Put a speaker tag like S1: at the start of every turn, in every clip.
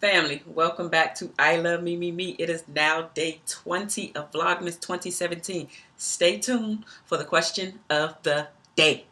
S1: Family, welcome back to I Love Me Me Me. It is now day 20 of Vlogmas 2017. Stay tuned for the question of the day.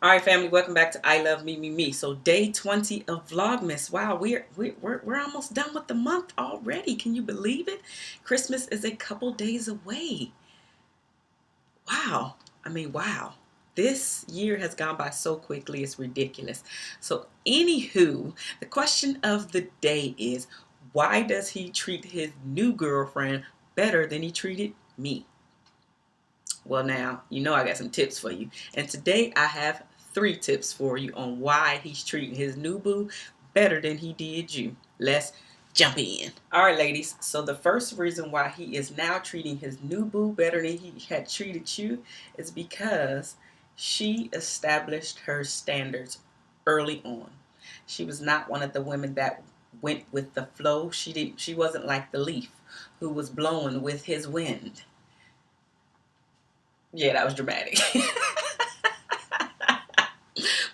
S1: All right, family, welcome back to I Love Me Me Me. So day 20 of Vlogmas. Wow, we're, we're, we're, almost done with the month already. Can you believe it? Christmas is a couple days away wow. I mean, wow. This year has gone by so quickly, it's ridiculous. So, anywho, the question of the day is why does he treat his new girlfriend better than he treated me? Well, now, you know I got some tips for you. And today I have three tips for you on why he's treating his new boo better than he did you. Let's jump in. All right, ladies. So the first reason why he is now treating his new boo better than he had treated you is because she established her standards early on. She was not one of the women that went with the flow. She didn't she wasn't like the leaf who was blowing with his wind. Yeah, that was dramatic.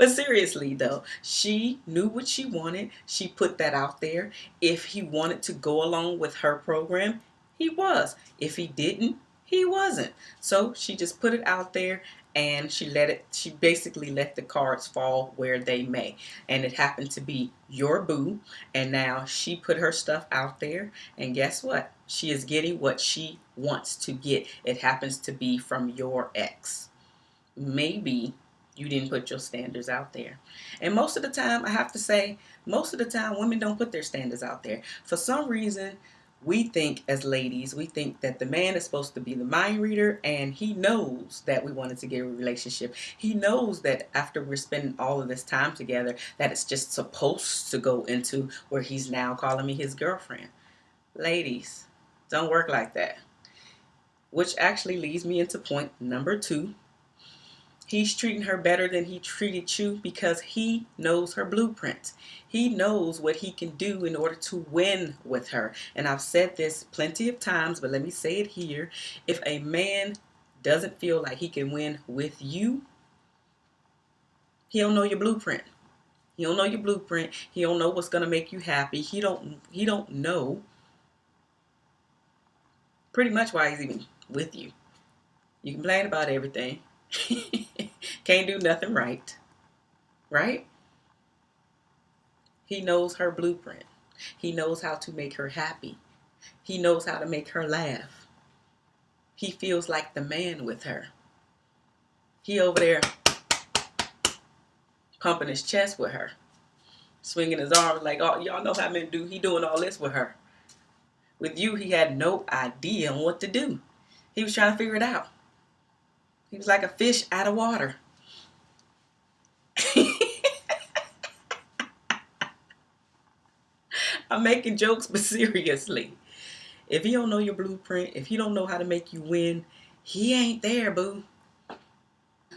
S1: But seriously, though, she knew what she wanted. She put that out there. If he wanted to go along with her program, he was. If he didn't, he wasn't. So she just put it out there and she let it she basically let the cards fall where they may and it happened to be your boo and now she put her stuff out there and guess what she is getting what she wants to get it happens to be from your ex maybe you didn't put your standards out there. And most of the time, I have to say, most of the time, women don't put their standards out there. For some reason, we think as ladies, we think that the man is supposed to be the mind reader and he knows that we wanted to get a relationship. He knows that after we're spending all of this time together, that it's just supposed to go into where he's now calling me his girlfriend. Ladies, don't work like that. Which actually leads me into point number two, He's treating her better than he treated you because he knows her blueprint. He knows what he can do in order to win with her. And I've said this plenty of times, but let me say it here. If a man doesn't feel like he can win with you, he don't know your blueprint. He don't know your blueprint. He don't know what's gonna make you happy. He don't he don't know pretty much why he's even with you. You complain about everything. Can't do nothing right. Right? He knows her blueprint. He knows how to make her happy. He knows how to make her laugh. He feels like the man with her. He over there pumping his chest with her, swinging his arms like, oh, y'all know how men do. He doing all this with her. With you, he had no idea on what to do. He was trying to figure it out. He was like a fish out of water. I'm making jokes, but seriously. If he don't know your blueprint, if he don't know how to make you win, he ain't there, boo.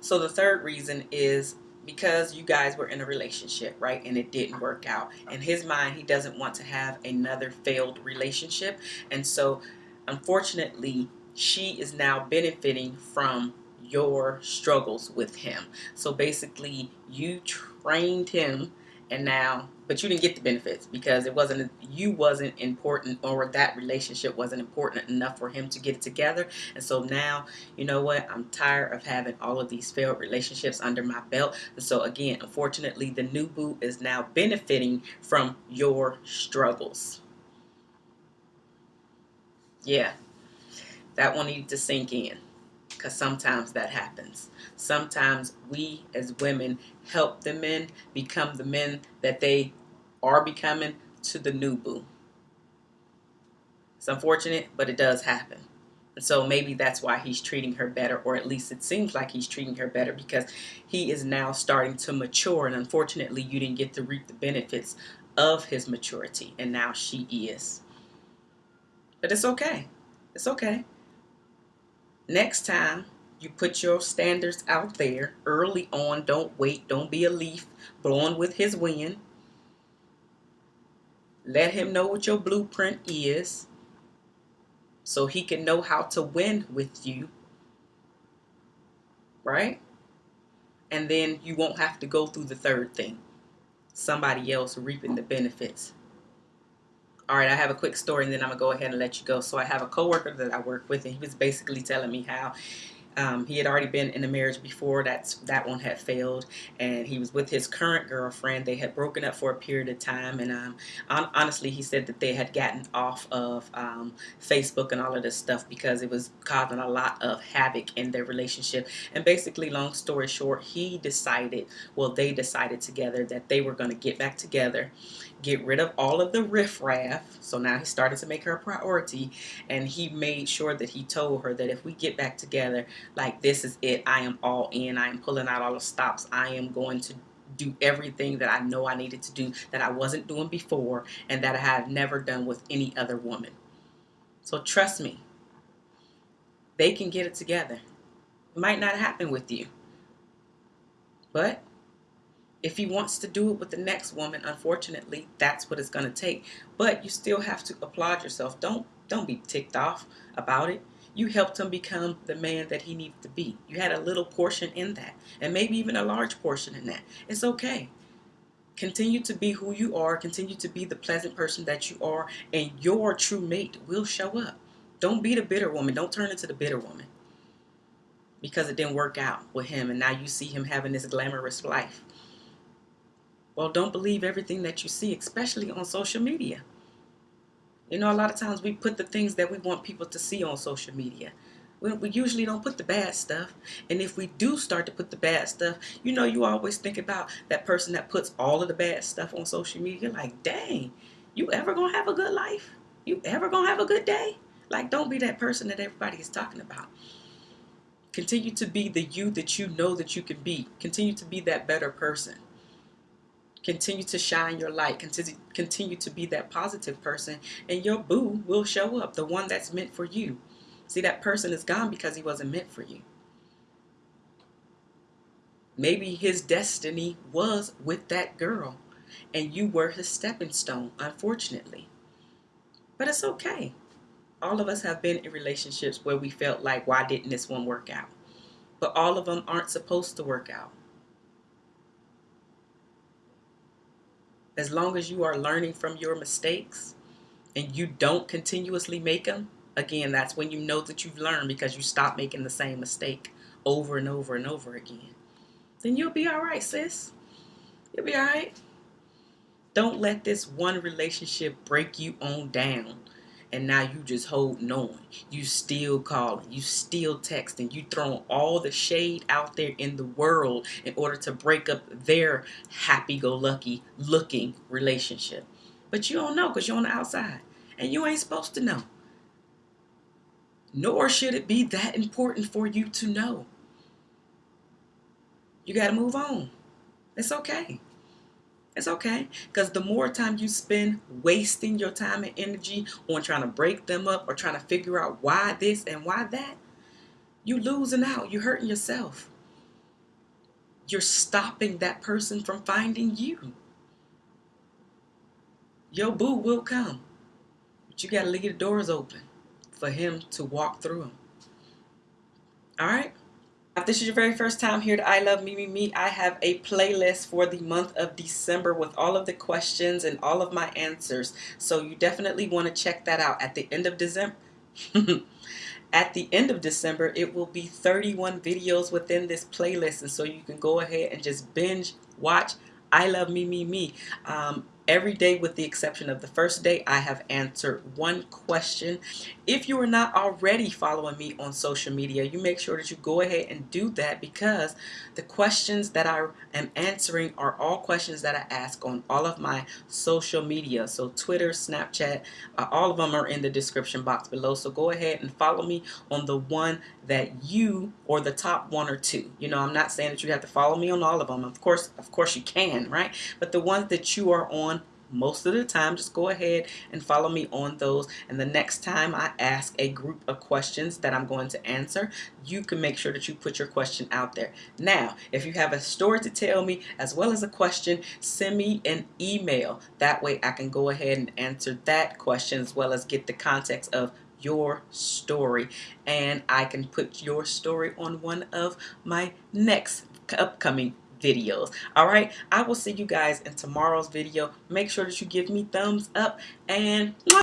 S1: So the third reason is because you guys were in a relationship, right? And it didn't work out. In his mind, he doesn't want to have another failed relationship. And so, unfortunately, she is now benefiting from your struggles with him. So basically, you trained him and now but you didn't get the benefits because it wasn't you wasn't important or that relationship wasn't important enough for him to get it together. And so now you know what? I'm tired of having all of these failed relationships under my belt. And so again unfortunately the new boo is now benefiting from your struggles. Yeah. That one needs to sink in because sometimes that happens. Sometimes we as women help the men become the men that they are becoming to the new boo. It's unfortunate, but it does happen. And so maybe that's why he's treating her better, or at least it seems like he's treating her better because he is now starting to mature. And unfortunately, you didn't get to reap the benefits of his maturity, and now she is. But it's okay. It's okay. Next time you put your standards out there early on, don't wait, don't be a leaf blowing with his wind. Let him know what your blueprint is so he can know how to win with you. right? And then you won't have to go through the third thing somebody else reaping the benefits. All right, I have a quick story and then I'm gonna go ahead and let you go. So I have a coworker that I work with, and he was basically telling me how um, he had already been in a marriage before. That's that one had failed, and he was with his current girlfriend. They had broken up for a period of time, and um, honestly, he said that they had gotten off of um, Facebook and all of this stuff because it was causing a lot of havoc in their relationship. And basically, long story short, he decided, well, they decided together that they were going to get back together get rid of all of the riffraff. So now he started to make her a priority. And he made sure that he told her that if we get back together, like this is it. I am all in. I am pulling out all the stops. I am going to do everything that I know I needed to do that I wasn't doing before and that I have never done with any other woman. So trust me, they can get it together. It might not happen with you, but if he wants to do it with the next woman, unfortunately, that's what it's going to take. But you still have to applaud yourself. Don't don't be ticked off about it. You helped him become the man that he needed to be. You had a little portion in that, and maybe even a large portion in that. It's okay. Continue to be who you are. Continue to be the pleasant person that you are, and your true mate will show up. Don't be the bitter woman. Don't turn into the bitter woman because it didn't work out with him, and now you see him having this glamorous life. Well, don't believe everything that you see, especially on social media. You know, a lot of times we put the things that we want people to see on social media. We, we usually don't put the bad stuff. And if we do start to put the bad stuff, you know, you always think about that person that puts all of the bad stuff on social media. Like, dang, you ever gonna have a good life? You ever gonna have a good day? Like, don't be that person that everybody is talking about. Continue to be the you that you know that you can be. Continue to be that better person. Continue to shine your light. Continue, continue to be that positive person. And your boo will show up, the one that's meant for you. See, that person is gone because he wasn't meant for you. Maybe his destiny was with that girl, and you were his stepping stone, unfortunately. But it's okay. All of us have been in relationships where we felt like, why didn't this one work out? But all of them aren't supposed to work out. As long as you are learning from your mistakes and you don't continuously make them, again, that's when you know that you've learned because you stop making the same mistake over and over and over again. Then you'll be all right, sis. You'll be all right. Don't let this one relationship break you on down and now you just holding on. You still calling, you still texting, you throwing all the shade out there in the world in order to break up their happy-go-lucky looking relationship. But you don't know because you're on the outside and you ain't supposed to know. Nor should it be that important for you to know. You got to move on. It's okay. It's okay. Because the more time you spend wasting your time and energy on trying to break them up or trying to figure out why this and why that, you losing out. You're hurting yourself. You're stopping that person from finding you. Your boo will come. But you got to leave the doors open for him to walk through them. All right? If this is your very first time here to I Love Me Me Me, I have a playlist for the month of December with all of the questions and all of my answers. So you definitely want to check that out. At the end of December, at the end of December, it will be 31 videos within this playlist. And so you can go ahead and just binge watch I Love Me Me Me. Um, Every day with the exception of the first day, I have answered one question. If you are not already following me on social media, you make sure that you go ahead and do that because the questions that I am answering are all questions that I ask on all of my social media. So Twitter, Snapchat, uh, all of them are in the description box below. So go ahead and follow me on the one that you or the top one or two. You know, I'm not saying that you have to follow me on all of them. Of course, of course you can, right? But the ones that you are on most of the time just go ahead and follow me on those. And the next time I ask a group of questions that I'm going to answer you can make sure that you put your question out there. Now if you have a story to tell me as well as a question send me an email. That way I can go ahead and answer that question as well as get the context of your story. And I can put your story on one of my next upcoming videos. All right? I will see you guys in tomorrow's video. Make sure that you give me thumbs up and